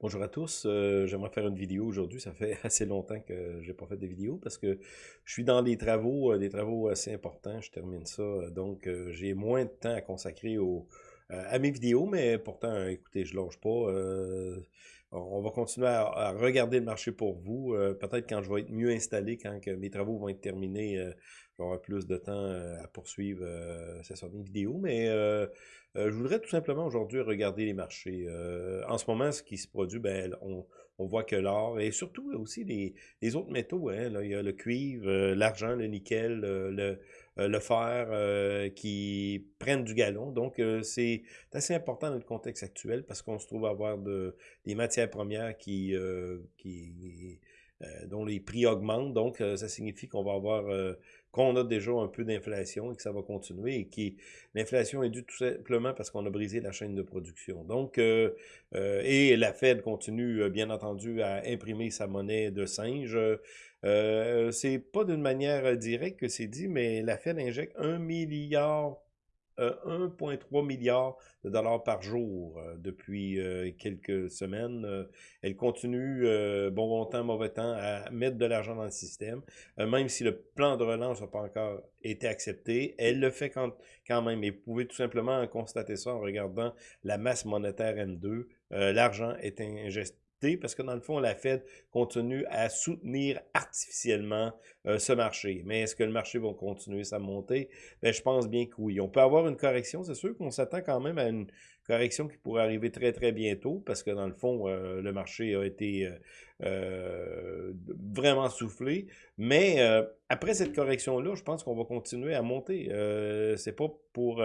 Bonjour à tous, euh, j'aimerais faire une vidéo aujourd'hui. Ça fait assez longtemps que j'ai pas fait de vidéo parce que je suis dans des travaux, euh, des travaux assez importants. Je termine ça, euh, donc j'ai moins de temps à consacrer à mes vidéos, mais pourtant, écoutez, je lâche pas. on va continuer à, regarder le marché pour vous. Peut-être quand je vais être mieux installé, quand mes travaux vont être terminés, euh, j'aurai plus de temps euh, à poursuivre euh, ça, mes vidéos. Mais euh, je voudrais tout simplement aujourd'hui regarder les marchés. En ce moment, ce qui se produit, ben, on, on voit que l'or et surtout aussi les, autres métaux, hein, là, il y a le cuivre, l'argent, le nickel, le, le fer qui prennent du galon. Donc, c'est assez important dans le contexte actuel parce qu'on se trouve à avoir de, des matières premières qui, qui dont les prix augmentent. Donc, ça signifie qu'on va avoir qu'on a déjà un peu d'inflation et que ça va continuer et qui l'inflation est due tout simplement parce qu'on a brisé la chaîne de production. Donc, euh, euh, et la Fed continue euh, bien entendu à imprimer sa monnaie de singe. Euh, c'est pas d'une manière directe que c'est dit, mais la Fed injecte un milliard 1,3 milliard de dollars par jour euh, depuis euh, quelques semaines. Euh, elle continue, euh, bon bon temps, mauvais temps, à mettre de l'argent dans le système. Euh, même si le plan de relance n'a pas encore été accepté, elle le fait quand, même. Et vous pouvez tout simplement constater ça en regardant la masse monétaire M2. Euh, l'argent est injecté parce que dans le fond, la Fed continue à soutenir artificiellement euh, ce marché. Mais est-ce que le marché va continuer sa montée? Ben, je pense bien que oui. On peut avoir une correction, c'est sûr qu'on s'attend quand même à une correction qui pourrait arriver très très bientôt parce que dans le fond, euh, le marché a été euh, vraiment soufflé. Mais après cette correction-là, je pense qu'on va continuer à monter. C'est pas pour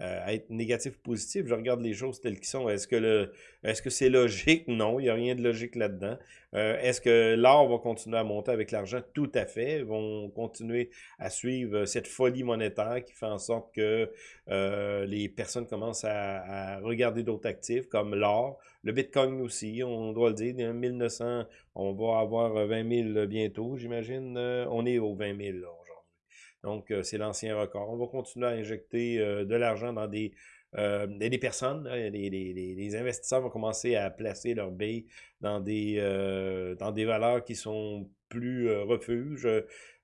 euh, euh, être négatif ou positif. Je regarde les choses telles qu'elles sont. Est-ce que le, est-ce que c'est logique? Non, il n'y a rien de logique là-dedans. Euh, est-ce que l'or va continuer à monter avec l'argent? Tout à fait. Ils vont continuer à suivre cette folie monétaire qui fait en sorte que euh, les personnes commencent à, regarder d'autres actifs comme l'or, le Bitcoin aussi, on doit le dire, 1900, on va avoir 20 000 bientôt, j'imagine. Euh, on est aux 20 000 là, aujourd'hui. Donc, euh, c'est l'ancien record. On va continuer à injecter euh, de l'argent dans des, euh, personnes. Là, les, investisseurs vont commencer à placer leurs billes dans des, dans des valeurs qui sont plus refuges.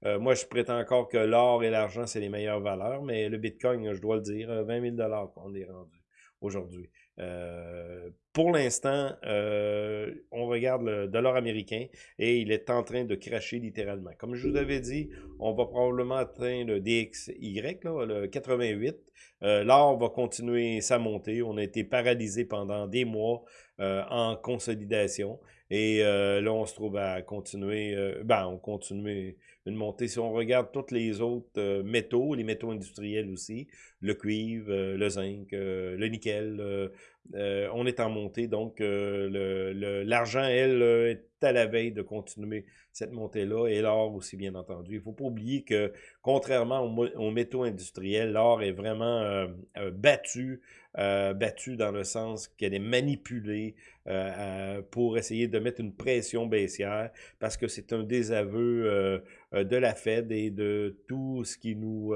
Moi, je prétends encore que l'or et l'argent, c'est les meilleures valeurs, mais le Bitcoin, je dois le dire, 20 000 qu'on est rendu aujourd'hui. Euh, pour l'instant, euh, on regarde le dollar américain et il est en train de cracher littéralement. Comme je vous avais dit, on va probablement atteindre le DXY, là, le 88. Euh, L'or va continuer sa montée. On a été paralysé pendant des mois euh, en consolidation. Et là, on se trouve à continuer, ben, on continue une montée. Si on regarde tous les autres euh, métaux, les métaux industriels aussi, le cuivre, euh, le zinc, euh, le nickel, on est en montée. Donc, l'argent, elle, est à la veille de continuer cette montée-là, et l'or aussi, bien entendu. Il ne faut pas oublier que, contrairement aux, métaux industriels, l'or est vraiment battu, euh, battu dans le sens qu'elle est manipulée euh, pour essayer de mettre une pression baissière, parce que c'est un désaveu euh, euh, de la Fed et de tout ce qui nous...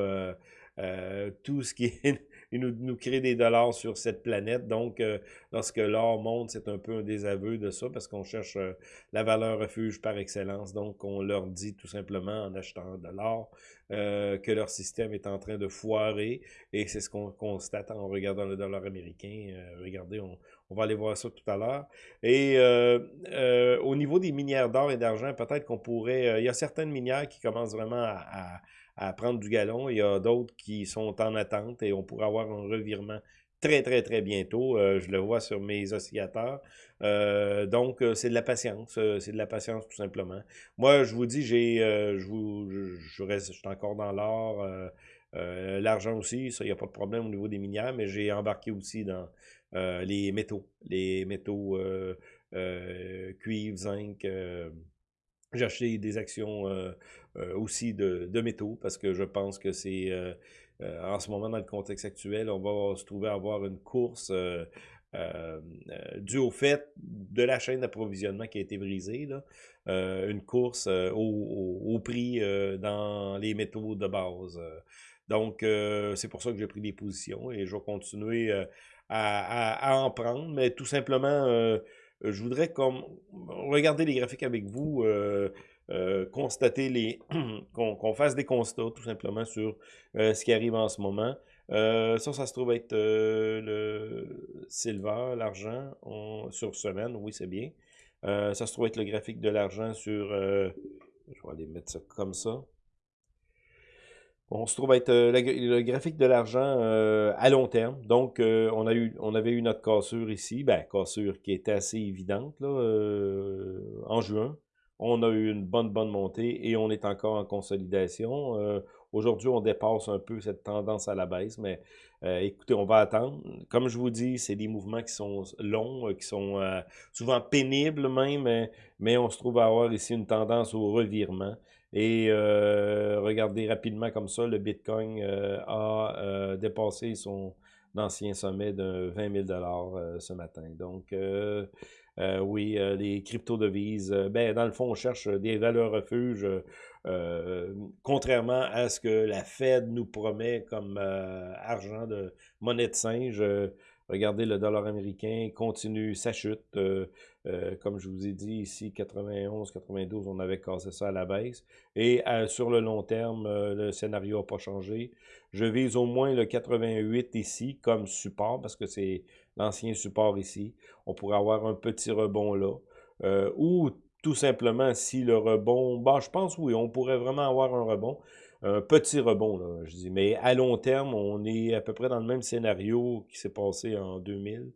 tout ce qui il nous, nous crée des dollars sur cette planète. Donc, euh, lorsque l'or monte, c'est un peu un désaveu de ça parce qu'on cherche euh, la valeur refuge par excellence. Donc, on leur dit tout simplement en achetant de l'or euh, que leur système est en train de foirer et c'est ce qu'on constate en regardant le dollar américain. Regardez, on, va aller voir ça tout à l'heure. Et au niveau des minières d'or et d'argent, peut-être qu'on pourrait... il y a certaines minières qui commencent vraiment à à prendre du galon. Il y a d'autres qui sont en attente et on pourrait avoir un revirement très, très, très bientôt. Euh, je le vois sur mes oscillateurs. Euh, donc, euh, c'est de la patience. c'est de la patience, tout simplement. Moi, je vous dis, j'ai, je vous, je, reste, je suis encore dans l'or. l'argent aussi, ça, il n'y a pas de problème au niveau des minières, mais j'ai embarqué aussi dans les métaux. Les métaux cuivre, zinc, j'ai acheté des actions euh, euh, aussi de, de métaux parce que je pense que c'est euh, euh, en ce moment dans le contexte actuel, on va se trouver à avoir une course euh, euh, due au fait de la chaîne d'approvisionnement qui a été brisée, là, une course au, au- au prix dans les métaux de base. Donc, c'est pour ça que j'ai pris des positions et je vais continuer à, à- à en prendre, mais tout simplement, je voudrais comme regarder les graphiques avec vous, constater les... qu'on fasse des constats tout simplement sur ce qui arrive en ce moment. ça, ça se trouve être le silver, l'argent, sur semaine, oui, c'est bien. ça se trouve être le graphique de l'argent sur... je vais aller mettre ça comme ça. On se trouve être euh, le graphique de l'argent euh, à long terme. Donc, euh, on, avait eu notre cassure ici, ben, cassure qui était assez évidente en juin. On a eu une bonne, bonne montée et on est encore en consolidation. Aujourd'hui, on dépasse un peu cette tendance à la baisse, mais écoutez, on va attendre. Comme je vous dis, c'est des mouvements qui sont longs, qui sont souvent pénibles même, mais on se trouve à avoir ici une tendance au revirement. Et euh, regardez rapidement comme ça, le Bitcoin euh, a euh, dépassé son ancien sommet de 20 000 ce matin. Donc, oui, les crypto-devises, ben, dans le fond, on cherche des valeurs refuges, contrairement à ce que la Fed nous promet comme argent de monnaie de singe. Regardez, le dollar américain continue sa chute. Euh, comme je vous ai dit ici, 91, 92, on avait cassé ça à la baisse. Et euh, sur le long terme, le scénario n'a pas changé. Je vise au moins le 88 ici comme support, parce que c'est l'ancien support ici. On pourrait avoir un petit rebond là. ou tout simplement, si le rebond, bah, je pense oui, on pourrait vraiment avoir un rebond un petit rebond, là, je dis. Mais à long terme, on est à peu près dans le même scénario qui s'est passé en 2000,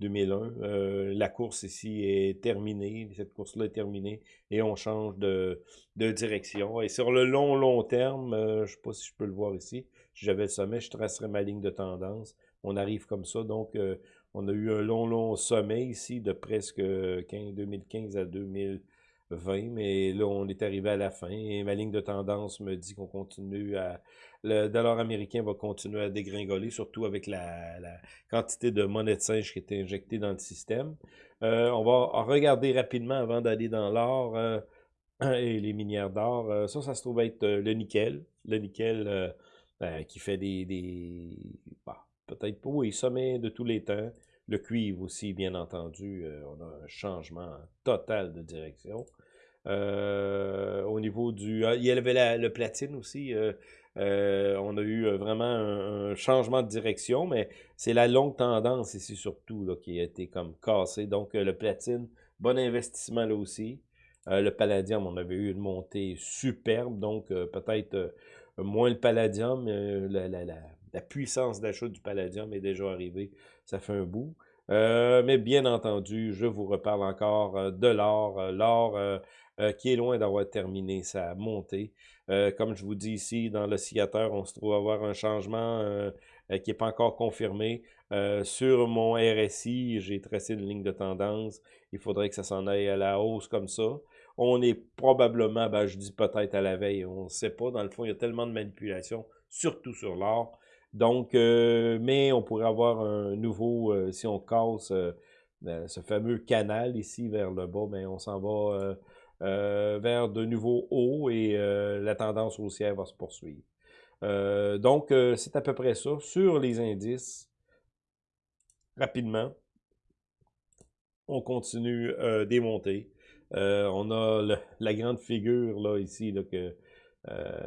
2001. Euh, la course ici est terminée, cette course-là est terminée, et on change de, direction. Et sur le long, long terme, euh, je ne sais pas si je peux le voir ici, si j'avais le sommet, je tracerais ma ligne de tendance. On arrive comme ça, donc euh, on a eu un long, long sommet ici de presque 15, 2015 à 2000. 20, mais là, on est arrivé à la fin et ma ligne de tendance me dit qu'on continue à... Le dollar américain va continuer à dégringoler, surtout avec la, quantité de monnaie de singe qui est injectée dans le système. Euh, on va regarder rapidement avant d'aller dans l'or euh, et les minières d'or. Euh, ça, ça se trouve être le nickel. Le nickel ben, qui fait des... des bah, Peut-être pas, oui, sommet de tous les temps. Le cuivre aussi, bien entendu, on a un changement total de direction. Au niveau du... Ah, il y avait le platine aussi. Euh, on a eu vraiment un, changement de direction, mais c'est la longue tendance ici surtout qui a été comme cassée. Donc le platine, bon investissement là aussi. le palladium, on avait eu une montée superbe, donc peut-être moins le palladium, la, la, la, la puissance d'achat du palladium est déjà arrivée. Ça fait un bout. Euh, mais bien entendu, je vous reparle encore euh, de l'or. Euh, l'or qui est loin d'avoir terminé sa montée. comme je vous dis ici, dans l'oscillateur, on se trouve avoir un changement qui n'est pas encore confirmé. sur mon RSI, j'ai tracé une ligne de tendance. Il faudrait que ça s'en aille à la hausse comme ça. On est probablement, ben, je dis peut-être à la veille, on ne sait pas. Dans le fond, il y a tellement de manipulations, surtout sur l'or. Donc, euh, mais on pourrait avoir un nouveau, euh, si on casse euh, ce fameux canal ici vers le bas, ben, on s'en va vers de nouveaux hauts et la tendance haussière va se poursuivre. donc, c'est à peu près ça. Sur les indices, rapidement, on continue des montées. on a la grande figure là ici que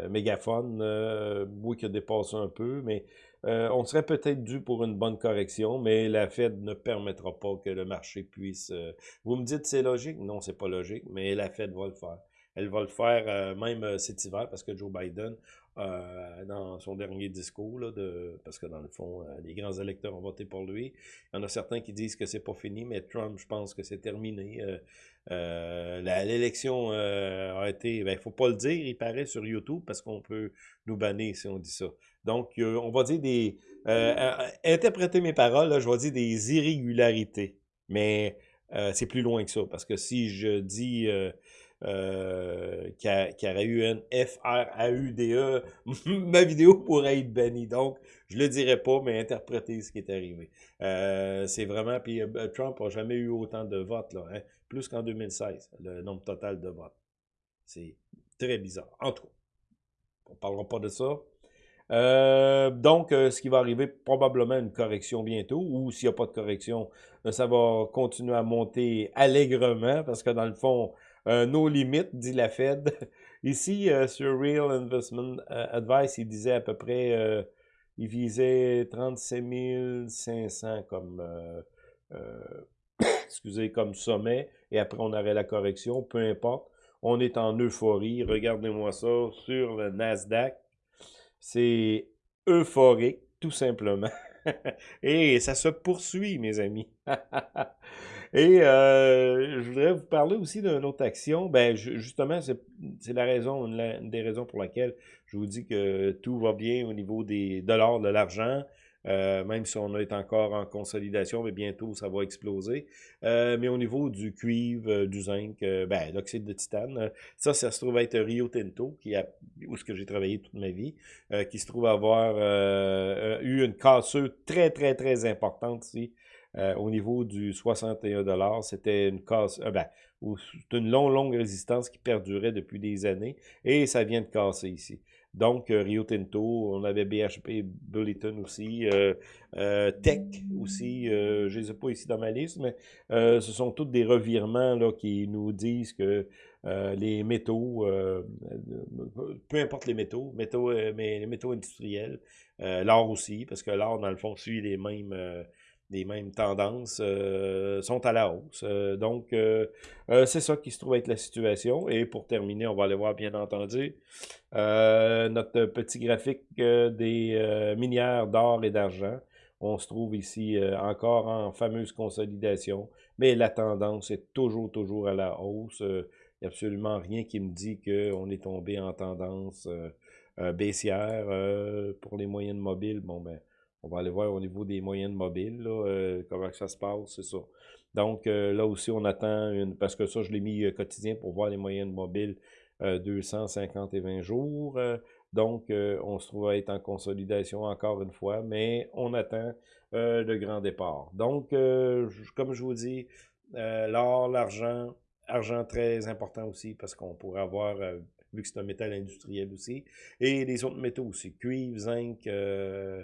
mégaphone, euh, oui, qui a dépassé un peu, mais euh, on serait peut-être dû pour une bonne correction, mais la Fed ne permettra pas que le marché puisse... vous me dites c'est logique? Non, c'est pas logique, mais la Fed va le faire. Elle va le faire même cet hiver parce que Joe Biden, dans son dernier discours, là, de, parce que dans le fond, les grands électeurs ont voté pour lui. Il y en a certains qui disent que c'est pas fini, mais Trump, je pense que c'est terminé. Euh, L'élection euh, a été, il ben, faut pas le dire, il paraît sur YouTube parce qu'on peut nous bannir si on dit ça. Donc, euh, on va dire des, euh, interpréter mes paroles, je vais dire des irrégularités, mais c'est plus loin que ça parce que si je dis euh, qui, aurait eu un F-R-A-U-D-E, ma vidéo pourrait être bannie. Donc, je le dirais pas, mais interpréter ce qui est arrivé. Euh, c'est vraiment, puis euh, Trump n'a jamais eu autant de votes, là, hein, plus qu'en 2016, le nombre total de votes. C'est très bizarre. En tout cas, on parlera pas de ça. donc, ce qui va arriver, probablement une correction bientôt, ou s'il n'y a pas de correction, ça va continuer à monter allègrement, parce que dans le fond, nos limites, dit la Fed. Ici, sur Real Investment Advice, il disait à peu près, il visait 37 500 comme excusez, comme sommet, et après on aurait la correction, peu importe. On est en euphorie. Regardez-moi ça sur le Nasdaq. C'est euphorique, tout simplement. et ça se poursuit, mes amis. et euh, je voudrais vous parler aussi d'une autre action. Ben, justement, c'est la raison, une, des raisons pour laquelle je vous dis que tout va bien au niveau des dollars, de l'argent. Euh, même si on est encore en consolidation, mais bientôt ça va exploser. Euh, mais au niveau du cuivre, euh, du zinc, ben, l'oxyde de titane, ça, ça se trouve être Rio Tinto, qui a, où ce que j'ai travaillé toute ma vie, qui se trouve avoir eu une cassure très, très, très importante ici. au niveau du 61 c'était une casse, ben, une longue, longue résistance qui perdurait depuis des années, et ça vient de casser ici. Donc, euh, Rio Tinto, on avait BHP Bulletin aussi, euh, euh, Tech aussi, je ne les ai pas ici dans ma liste, mais ce sont tous des revirements là, qui nous disent que les métaux, peu importe les métaux, métaux mais les métaux industriels, l'or aussi, parce que l'or, dans le fond, suit les mêmes les mêmes tendances euh, sont à la hausse. Euh, donc, euh, c'est ça qui se trouve être la situation. Et pour terminer, on va aller voir, bien entendu, notre petit graphique des minières d'or et d'argent. On se trouve ici encore en fameuse consolidation, mais la tendance est toujours, toujours à la hausse. Il n'y a absolument rien qui me dit qu'on est tombé en tendance baissière pour les moyennes mobiles. Bon, ben, on va aller voir au niveau des moyennes mobiles, là, euh, comment ça se passe, c'est ça. Donc, euh, là aussi, on attend, une, parce que ça, je l'ai mis euh, quotidien pour voir les moyennes mobiles 250 et 20 jours. donc, on se trouve à être en consolidation encore une fois, mais on attend le grand départ. Donc, comme je vous dis, l'or, l'argent, argent très important aussi, parce qu'on pourrait avoir vu que c'est un métal industriel aussi, et les autres métaux aussi, cuivre, zinc, euh,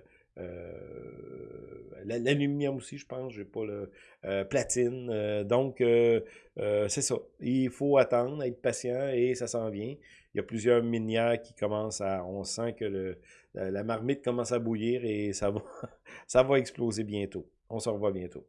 l'aluminium aussi, je pense, j'ai pas le euh, platine. Euh, donc, c'est ça. Il faut attendre, être patient et ça s'en vient. Il y a plusieurs minières qui commencent à. On sent que la marmite commence à bouillir et ça va, ça va exploser bientôt. On se revoit bientôt.